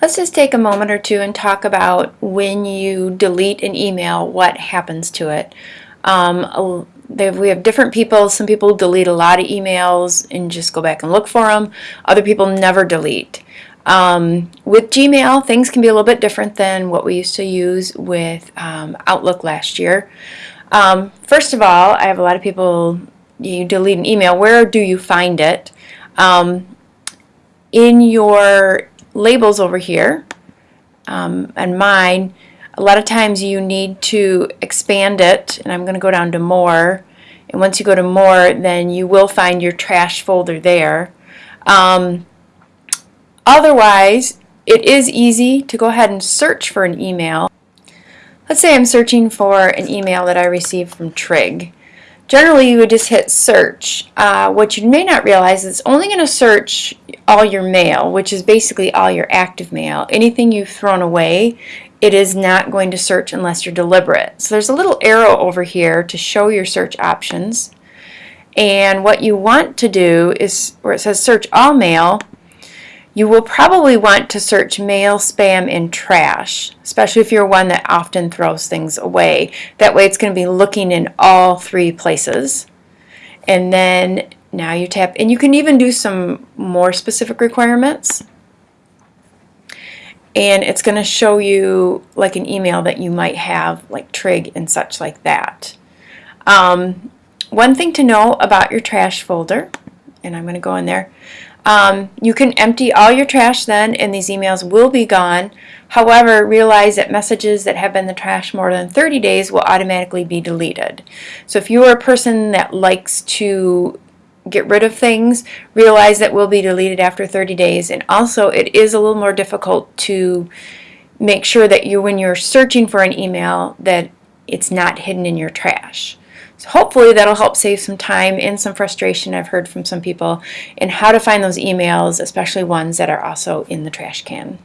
let's just take a moment or two and talk about when you delete an email, what happens to it. Um, we have different people. Some people delete a lot of emails and just go back and look for them. Other people never delete. Um, with Gmail, things can be a little bit different than what we used to use with um, Outlook last year. Um, first of all, I have a lot of people, you delete an email, where do you find it? Um, in your labels over here, um, and mine, a lot of times you need to expand it, and I'm going to go down to more, and once you go to more, then you will find your trash folder there. Um, otherwise, it is easy to go ahead and search for an email. Let's say I'm searching for an email that I received from Trig. Generally, you would just hit search. Uh, what you may not realize is it's only going to search all your mail, which is basically all your active mail. Anything you've thrown away, it is not going to search unless you're deliberate. So there's a little arrow over here to show your search options. And what you want to do is, where it says search all mail, you will probably want to search mail, spam, and trash, especially if you're one that often throws things away. That way it's going to be looking in all three places. And then now you tap, and you can even do some more specific requirements. And it's going to show you like an email that you might have, like Trig and such like that. Um, one thing to know about your trash folder, and I'm going to go in there, um, you can empty all your trash then and these emails will be gone. However, realize that messages that have been in the trash more than 30 days will automatically be deleted. So if you are a person that likes to get rid of things, realize that will be deleted after 30 days. And also it is a little more difficult to make sure that you, when you're searching for an email, that it's not hidden in your trash. So hopefully that'll help save some time and some frustration I've heard from some people in how to find those emails, especially ones that are also in the trash can.